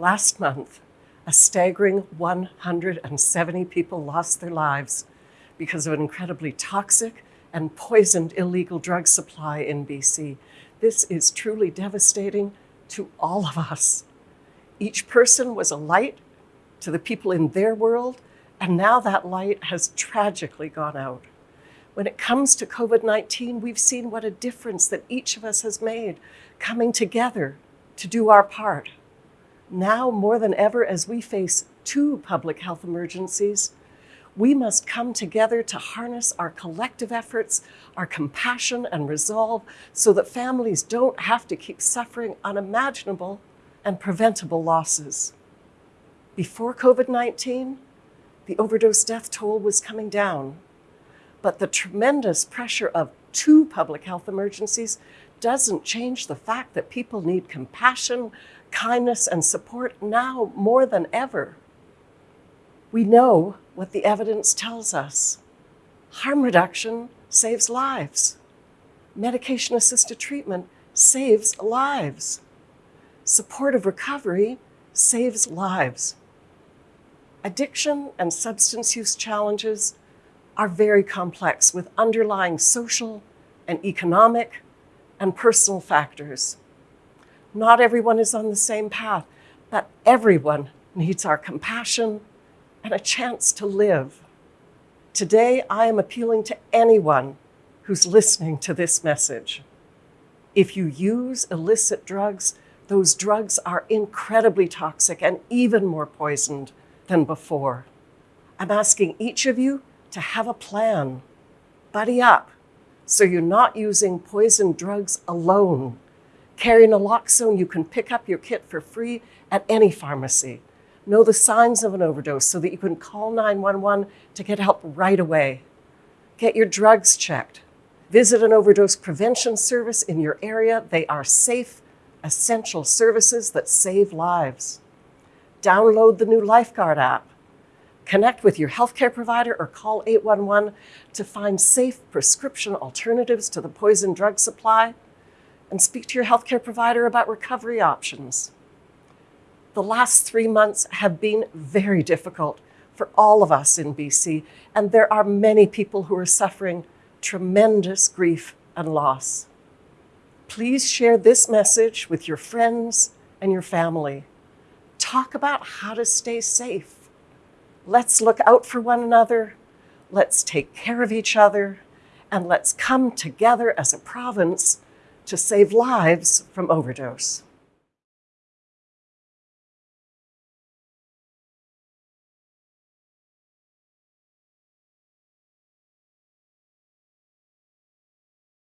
Last month, a staggering 170 people lost their lives because of an incredibly toxic and poisoned illegal drug supply in BC. This is truly devastating to all of us. Each person was a light to the people in their world, and now that light has tragically gone out. When it comes to COVID-19, we've seen what a difference that each of us has made coming together to do our part. Now, more than ever, as we face two public health emergencies, we must come together to harness our collective efforts, our compassion and resolve so that families don't have to keep suffering unimaginable and preventable losses. Before COVID-19, the overdose death toll was coming down, but the tremendous pressure of two public health emergencies doesn't change the fact that people need compassion, kindness, and support now more than ever. We know what the evidence tells us. Harm reduction saves lives. Medication-assisted treatment saves lives. Supportive recovery saves lives. Addiction and substance use challenges are very complex with underlying social and economic and personal factors. Not everyone is on the same path, but everyone needs our compassion and a chance to live. Today, I am appealing to anyone who's listening to this message. If you use illicit drugs, those drugs are incredibly toxic and even more poisoned than before. I'm asking each of you to have a plan. Buddy up so you're not using poison drugs alone. Carry naloxone, you can pick up your kit for free at any pharmacy. Know the signs of an overdose so that you can call 911 to get help right away. Get your drugs checked. Visit an overdose prevention service in your area. They are safe, essential services that save lives. Download the new Lifeguard app. Connect with your healthcare provider or call 811 to find safe prescription alternatives to the poison drug supply and speak to your healthcare provider about recovery options. The last three months have been very difficult for all of us in BC, and there are many people who are suffering tremendous grief and loss. Please share this message with your friends and your family. Talk about how to stay safe. Let's look out for one another. Let's take care of each other. And let's come together as a province to save lives from overdose.